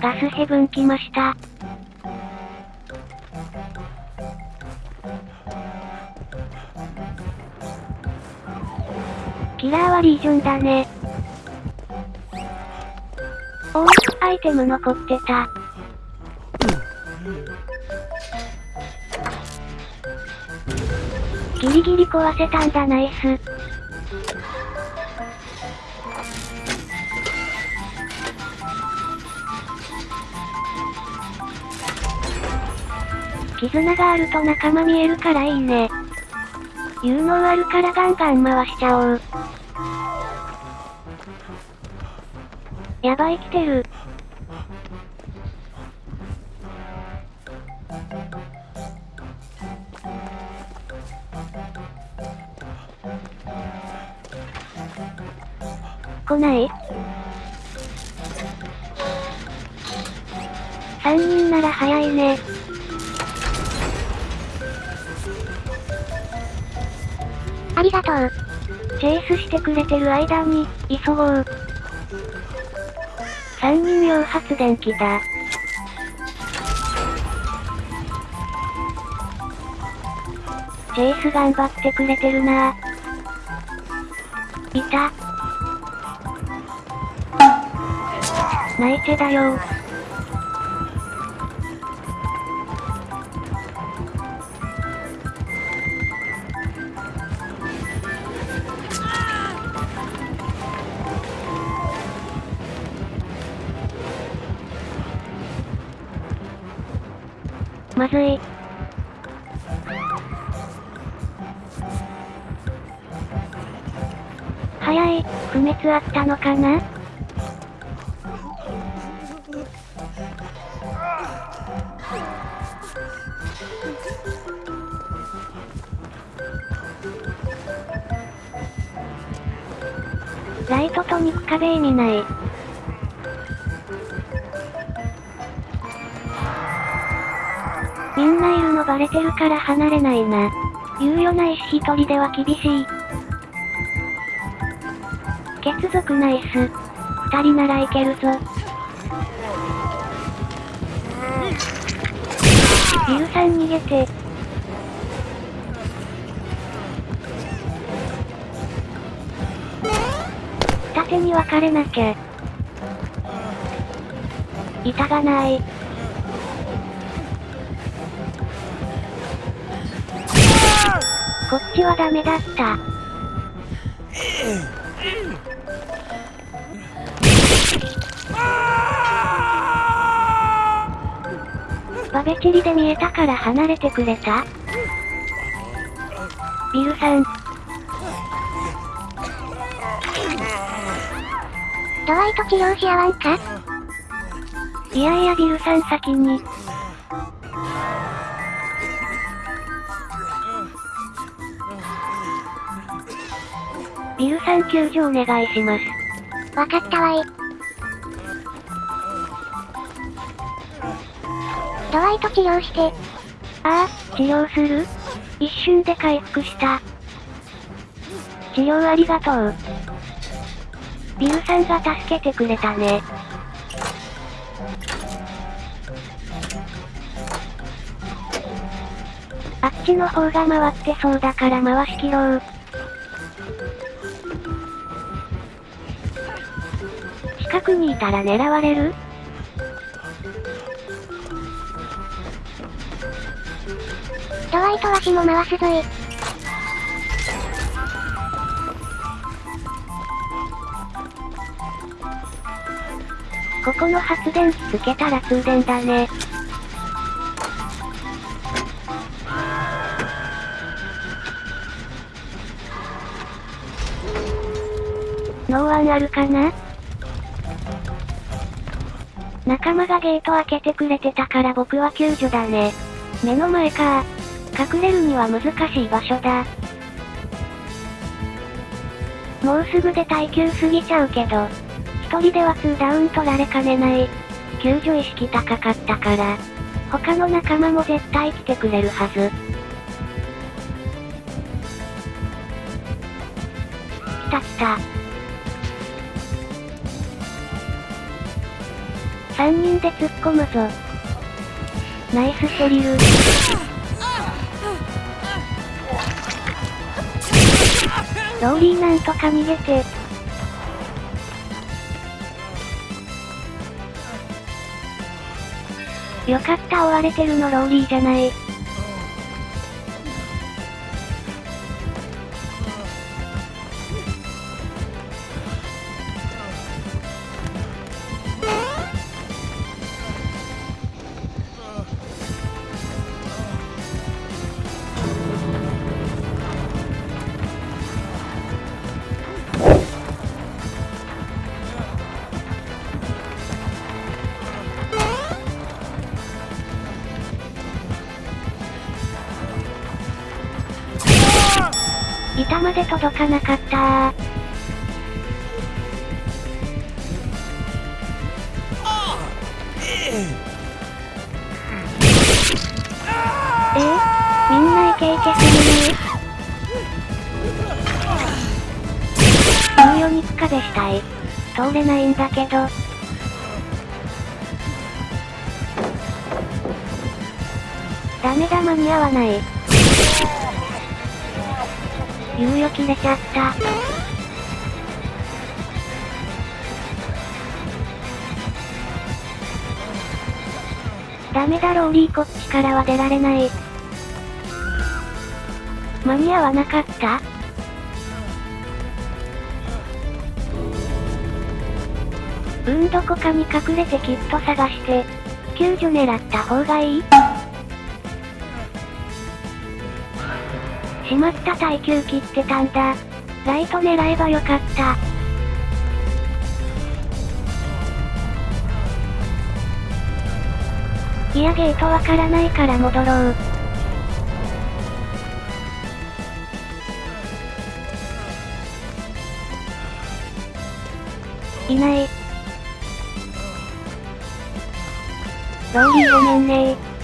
ガスヘブン来ました。キラーはリージョンだね。おお、アイテム残ってた。ギリギリ壊せたんだナイス。絆があると仲間見えるからいいね。有能あるからガンガン回しちゃおう。やばい来てる。来ない？三人なら早いね。ありがとう。チェイスしてくれてる間に、急ごう。三人用発電機だ。チェイス頑張ってくれてるな。いた。ナイチェだよ。まずい。早い、不滅あったのかな？ライトと肉壁意味ない。みんないるのバレてるから離れないな。猶予ないし一人では厳しい。血族ナイス。二人ならいけるぞ。ビルさん逃げて。二手に分かれなきゃ。板がない。こっちはダメだった。バベチリで見えたから離れてくれた？ビルさん、ドワイト治療し合わんか？いやいやビルさん先に。ビルさん救助お願いします。わかったわい。ドワイト治療して、ああ、治療する？一瞬で回復した。治療ありがとう。ビルさんが助けてくれたね。あっちの方が回ってそうだから回し切ろう。近くにいたら狙われる？ドワイトわしも回すぞい。ここの発電機つけたら通電だね。ノーワンあるかな？仲間がゲート開けてくれてたから僕は救助だね。目の前か隠れるには難しい場所だ。もうすぐで耐久すぎちゃうけど、一人では2ダウン取られかねない。救助意識高かったから。他の仲間も絶対来てくれるはず。来た来た。3人で突っ込むぞ。ナイスシェリル。ローリーなんとか逃げて。よかった追われてるのローリーじゃない。板まで届かなかったえー、みんなイケイケするねーヨニッカでしたい。通れないんだけど。ダメだ間に合わない。猶予切れちゃった。ダメだローリーこっちからは出られない。間に合わなかった？うんどこかに隠れてきっと探して、救助狙った方がいい？しまった耐久切ってたんだ。ライト狙えばよかった。いやゲートわからないから戻ろう。いない。ローリーごめんね